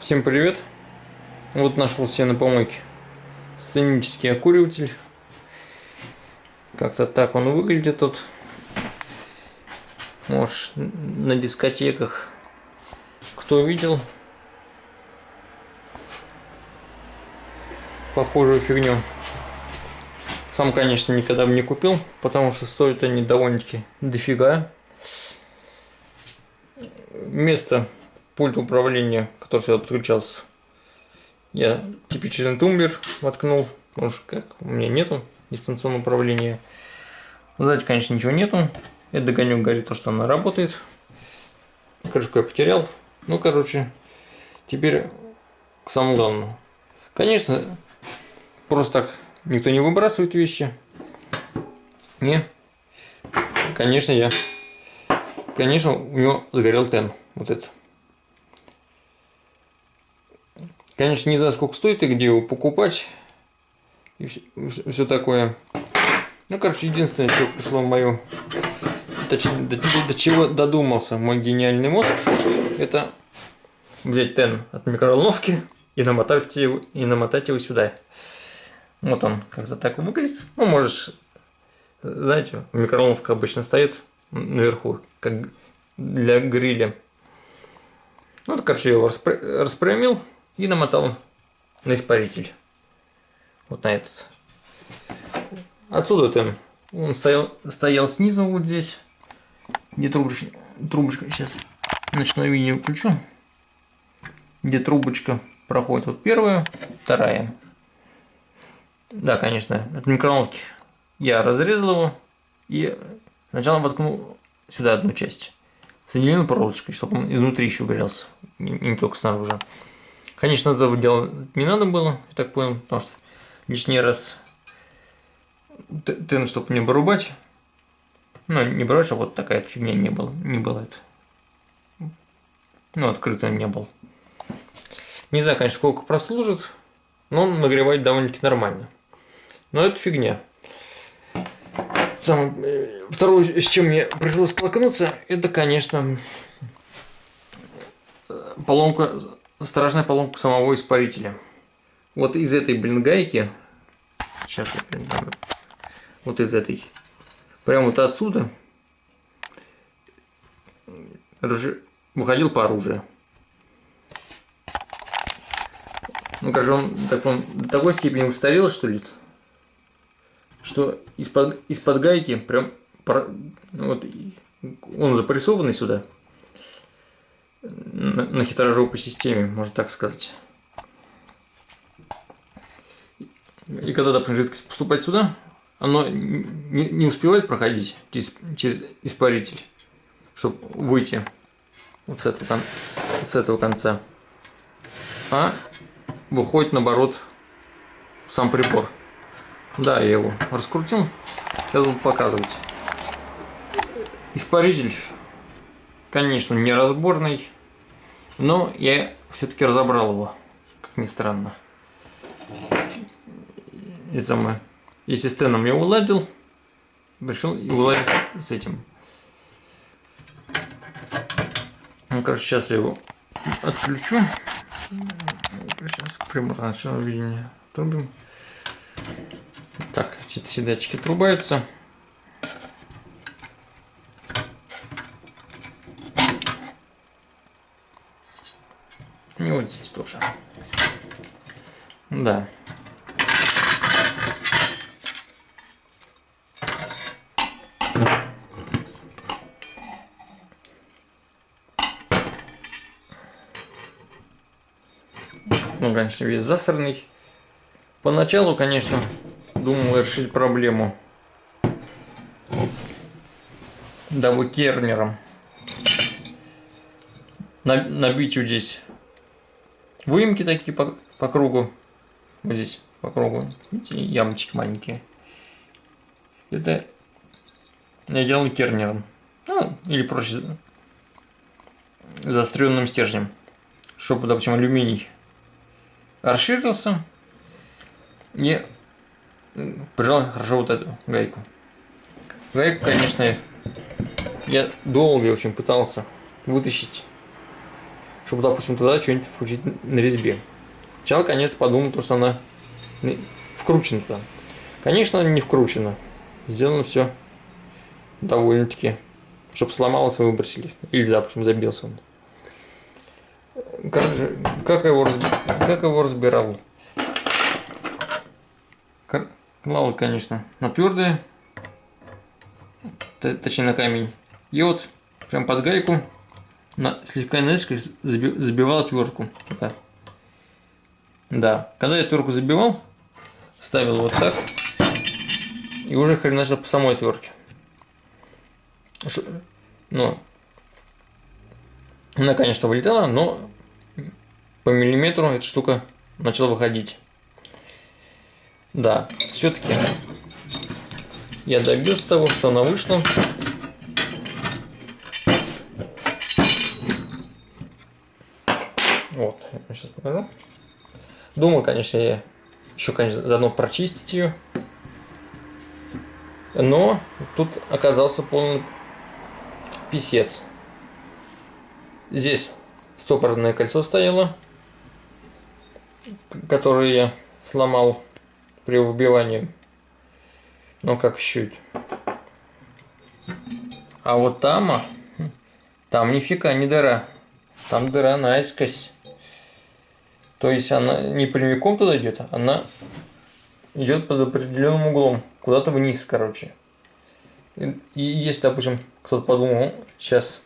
Всем привет! Вот нашел себе на помойке сценический окуриватель. Как-то так он выглядит тут. Может, на дискотеках кто видел похожую фигню. Сам, конечно, никогда бы не купил, потому что стоят они довольно-таки дофига. Место пульт управления, который сюда подключался, я типичный тумблер воткнул, потому что как у меня нету дистанционного управления. Сзади, конечно, ничего нету. Это догонек говорит то, что она работает. Крышку я потерял. Ну, короче, теперь к самому главному. Конечно, просто так никто не выбрасывает вещи. Не. Конечно, я. Конечно, у него загорел тен. Вот это. Конечно, не знаю, сколько стоит и где его покупать. И все, все такое. Ну, короче, единственное, что пришло в мою... Точнее, до, до чего додумался мой гениальный мозг, это взять тен от микроволновки и намотать его, и намотать его сюда. Вот он как-то так выглядит. Ну, можешь, знаете, микроволновка обычно стоит наверху, как для гриля. Ну, короче, я его распрямил, и намотал на испаритель. Вот на этот. Отсюда там он стоял, стоял снизу вот здесь, где трубочка, трубочка сейчас ночное видео включу, где трубочка проходит вот первая, вторая. Да, конечно, от микроволновки я разрезал его и сначала воткнул сюда одну часть. Соединил проволочкой, чтобы он изнутри еще горелся, не только снаружи. Конечно, этого делать не надо было, я так понял, потому что лишний раз тен, чтобы не вырубать. Ну, не вырубать, а вот такая фигня не было, не было это. Ну, открыто не был. Не знаю, конечно, сколько прослужит, но он нагревает довольно-таки нормально. Но это фигня. Сам, э, второе, с чем мне пришлось столкнуться, это, конечно, поломка страшная поломка самого испарителя. Вот из этой, блин, гайки, сейчас я, блин, вот из этой, прямо вот отсюда. Выходил по оружию. Ну, кажется, он, так, он до такой степени устарел, что ли, что из-под из гайки прям, вот, он запрессованный сюда, на, на хитрожопой системе, можно так сказать. И когда, допустим, жидкость поступает сюда, оно не, не успевает проходить через, через испаритель, чтобы выйти вот с, этого, вот с этого конца, а выходит наоборот сам прибор. Да, я его раскрутил, я буду показывать. Испаритель Конечно, неразборный, но я все-таки разобрал его, как ни странно. И самое, если с теном я уладил, решил и уладить с этим. Ну, короче, сейчас я его отключу. Сейчас прибор ночного видения трубим. Так, все датчики трубаются. И вот здесь тоже. Да. Ну, конечно, весь засранный. Поначалу, конечно, думал решить проблему дабы кернером набить вот здесь выемки такие по, по кругу. Вот здесь по кругу. Видите, ямочки маленькие. Это я делал кернером. Ну, или проще заостренным стержнем. Чтобы, допустим, алюминий расширился и прижал хорошо вот эту гайку. Гайку, конечно, я долго очень пытался вытащить чтобы, допустим, туда что-нибудь включить на резьбе. Сначала, конечно, подумал, что она вкручена туда. Конечно, она не вкручена. Сделано все довольно-таки, чтобы сломалось и выбросили. Или, допустим, забился он. Как, же, как, его, как его разбирал? Клал, конечно, на твердое, точнее на камень. И вот прям под гайку на, слегка наискось забивал твердку. Да. да. Когда я твердку забивал, ставил вот так. И уже хреначил по самой твердке. Ну, она, конечно, вылетала, но по миллиметру эта штука начала выходить. Да, все-таки я добился того, что она вышла. Вот, я сейчас покажу. Думаю, конечно, я еще, конечно, заодно прочистить ее. Но тут оказался полный писец. Здесь стопорное кольцо стояло, которое я сломал при выбивании. Ну как чуть. А вот там, а, там нифига не дыра. Там дыра наискось. То есть она не прямиком туда идет, она идет под определенным углом. Куда-то вниз, короче. И, и если, допустим, кто-то подумал, сейчас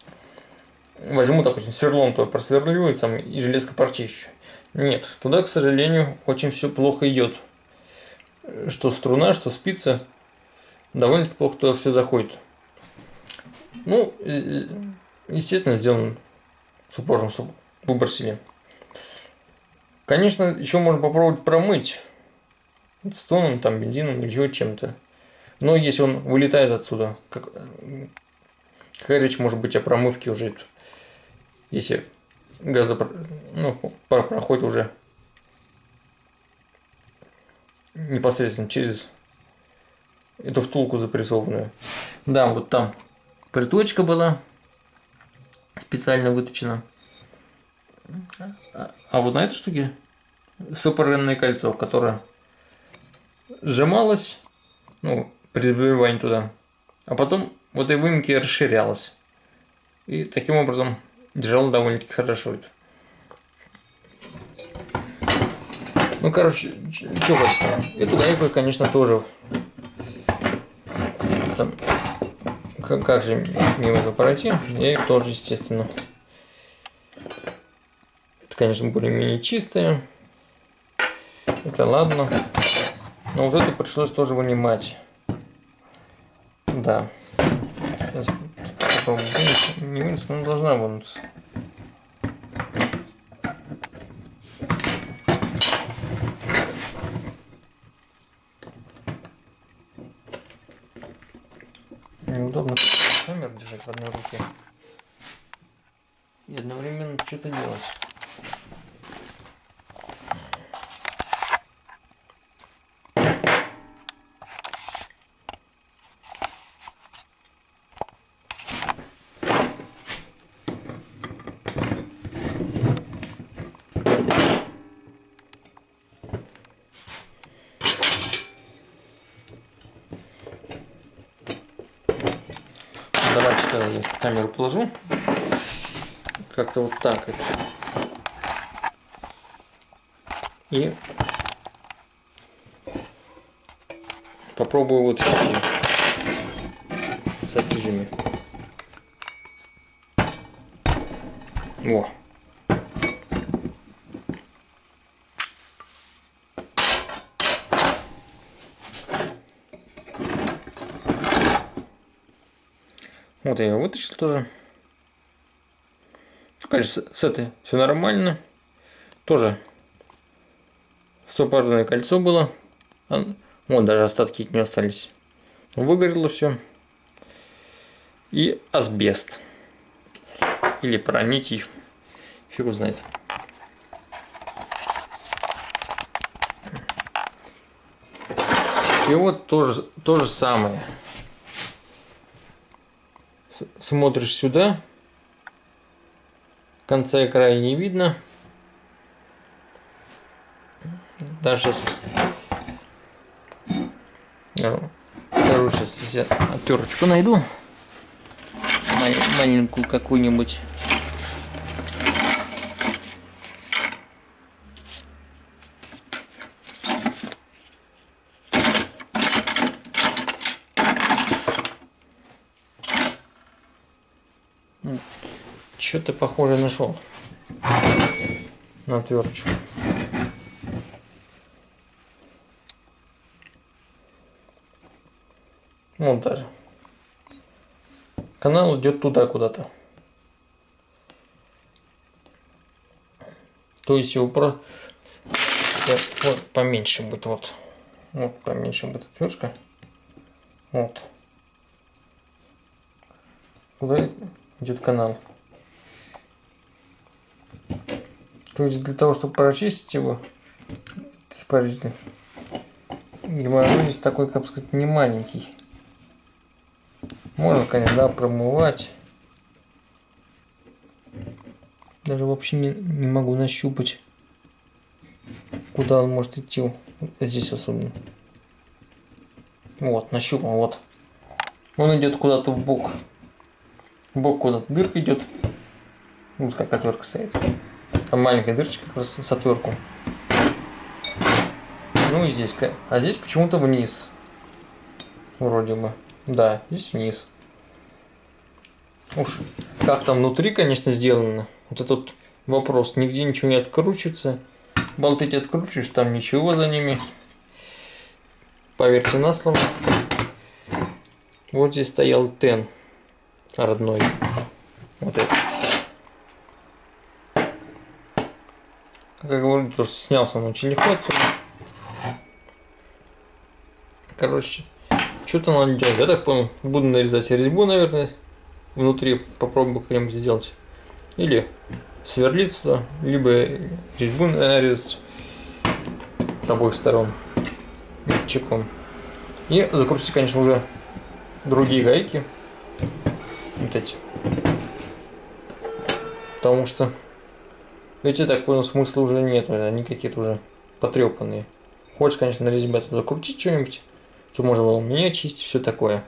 возьму, допустим, сверлом, то просверлю там, и железка почищу. Нет, туда, к сожалению, очень все плохо идет. Что струна, что спица, довольно-таки плохо туда все заходит. Ну, естественно, сделан с упором, чтобы выбросили. Конечно, еще можно попробовать промыть с тоном, там, бензином или еще чем-то. Но если он вылетает отсюда, как, какая речь может быть о промывке уже, если газопро... ну, пар проходит уже непосредственно через эту втулку запрессованную. Да, вот там приточка была специально выточена. А вот на этой штуке стопоренное кольцо, которое сжималось, ну, при забивании туда, а потом в этой выемке расширялось. И таким образом держал довольно-таки хорошо это. Ну, короче, что хочется. Эту гайку, конечно, тоже... Как, как же мимо этого пройти? Я ее тоже, естественно. Это, конечно, более-менее чистая. Это ладно. Но вот эту пришлось тоже вынимать. Да. Сейчас попробую Не вынести, но должна вынуться. Неудобно камеру держать в одной руке. И одновременно что-то делать. Я камеру положу. Как-то вот так это. И попробую вот эти сатижами. Во. Вот я ее вытащил тоже. Конечно, с, с этой все нормально. Тоже стопорное кольцо было. Вот даже остатки от нее остались. Выгорело все. И асбест. Или проникий. Фигу знает. И вот тоже то же самое смотришь сюда, конца и края не видно. Даже сейчас... Вторую сейчас я оттерочку найду. Маленькую какую-нибудь. Что-то похоже нашел на отверточку. Вот даже. Канал идет туда куда-то. То есть его про... Вот поменьше будет, вот. Вот поменьше будет отвертка. Вот. Куда идет канал? То есть для того, чтобы прочистить его, испаритель, геморрой такой, как сказать, не маленький. Можно, конечно, да, промывать. Даже вообще не, не могу нащупать, куда он может идти. Здесь особенно. Вот, нащупал, вот. Он идет куда-то в бок. В бок куда-то дырка идет. Вот как отвертка стоит. Там маленькая дырочка как раз с отвертку. Ну и здесь. А здесь почему-то вниз. Вроде бы. Да, здесь вниз. Уж как там внутри, конечно, сделано. Вот этот вопрос. Нигде ничего не откручивается. Болты эти откручиваешь, там ничего за ними. Поверьте на слово. Вот здесь стоял тен родной. Вот это. Как говорю, тоже снялся он очень легко отсюда. Короче, что-то надо делать. Я так понял, буду нарезать резьбу, наверное, внутри. Попробую как-нибудь сделать. Или сверлить сюда, либо резьбу нарезать с обоих сторон чеком. И закрутить, конечно, уже другие гайки. Вот эти. Потому что ведь я так понял, смысла уже нет, они какие-то уже потрепанные. Хочешь, конечно, на резьбе закрутить что-нибудь, то можно было меня чистить, все такое.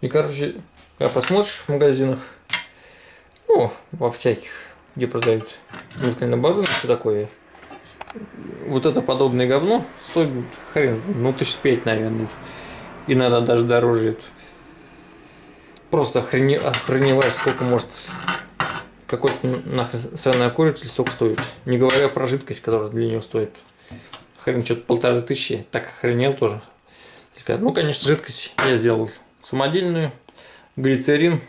И, короче, когда посмотришь в магазинах, ну, во всяких, где продают музыкальное оборудование, все такое, вот это подобное говно стоит хрен, ну, тысяч пять, наверное. И надо даже дороже просто охрени... охреневаешь, сколько может какой-то нахрен сраный окуритель столько стоит. Не говоря про жидкость, которая для него стоит. Хрен что-то полторы тысячи. Так охренел тоже. Ну, конечно, жидкость я сделал самодельную. Глицерин.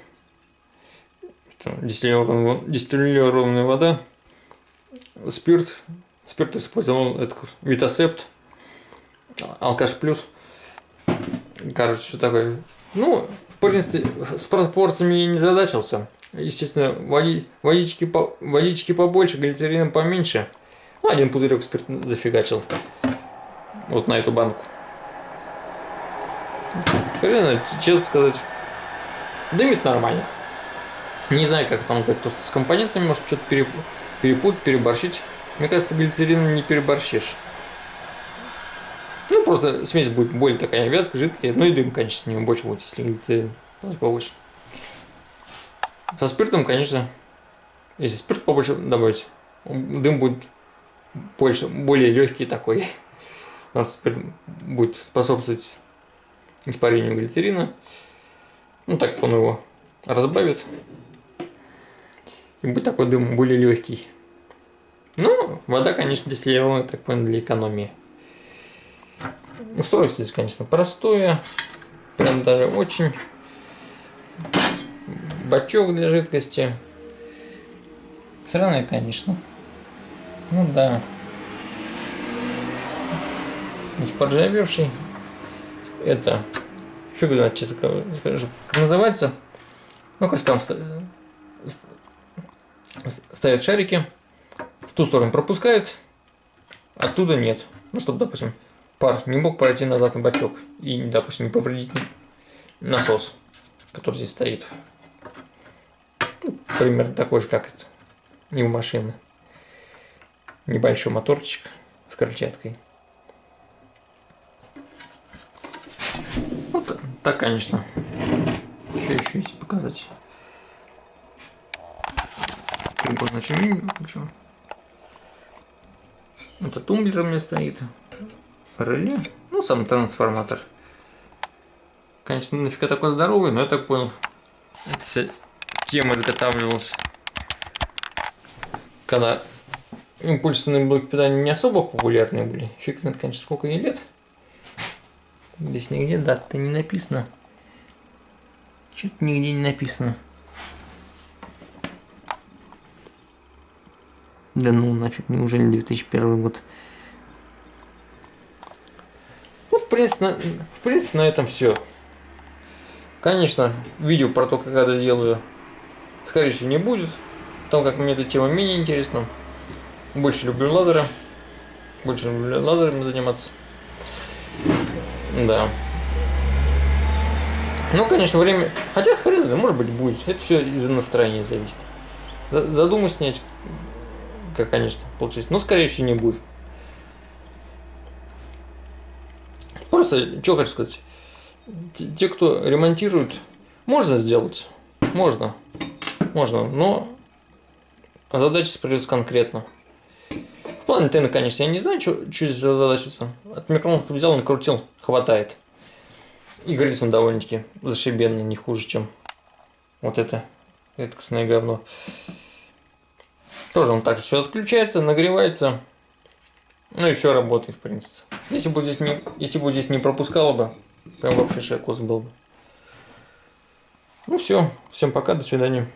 Дистиллированная вода. Спирт. Спирт использовал это Витасепт. Алкаш плюс. Короче, что такое. Ну, принципе, с пропорциями я не задачился. Естественно, води, водички, водички побольше, глицерина поменьше. Ну, один пузырек спирта зафигачил. Вот на эту банку. Хрена, честно сказать, дымит нормально. Не знаю, как там как-то с компонентами, может что-то перепутать, переборщить. Мне кажется, глицерин не переборщишь. Просто смесь будет более такая вязкая, жидкая. Ну и дым, конечно, с него больше будет, если глицерин побольше. Со спиртом, конечно, если спирт побольше добавить, дым будет больше, более легкий такой. У нас спирт будет способствовать испарению глицерина. Ну, так он его разбавит. И будет такой дым более легкий. Ну, вода, конечно, дистиллированная, так понял, для экономии. Устройство здесь, конечно, простое. Прям даже очень. Бачок для жидкости. Сраный, конечно. Ну да. Здесь поджавевший. Это... Фиг знает, честно скажу, как называется. Ну, короче, там ставят шарики. В ту сторону пропускают. Оттуда нет. Ну, чтобы, допустим, пар не мог пройти назад на бачок и, допустим, не повредить насос, который здесь стоит. Ну, примерно такой же, как. Не у машины. Небольшой моторчик с крыльчаткой. Вот так, конечно. Что еще есть показать? Шумение включу. Это тумблер у меня стоит. Реле. Ну, сам трансформатор. Конечно, нафига такой здоровый, но я так понял. Эта тема изготавливалась. Когда импульсные блоки питания не особо популярные были. Фиг знает, конечно, сколько ей лет. Здесь нигде дата не написано. Что-то нигде не написано. Да ну нафиг, неужели 2001 год? Ну, в принципе, в принципе, на этом все. Конечно, видео про то, как это сделаю, скорее всего, не будет. Потому как мне эта тема менее интересна. Больше люблю лазеры. Больше люблю лазерами заниматься. Да. Ну, конечно, время... Хотя, хрен знает, может быть, будет. Это все из-за настроения зависит. Задумай снять как, конечно, получилось. Но, скорее всего, не будет. Просто, что хочу сказать. Те, кто ремонтирует, можно сделать. Можно. Можно, но задача придется конкретно. В плане антенны, конечно, я не знаю, что, что здесь за задача. От микрофона взял, накрутил, хватает. И говорит он довольно-таки зашибенно, не хуже, чем вот это редкостное говно. Тоже он так все отключается, нагревается. Ну и все работает, в принципе. Если бы здесь не, если бы здесь не пропускало бы, прям вообще шикос был бы. Ну все, всем пока, до свидания.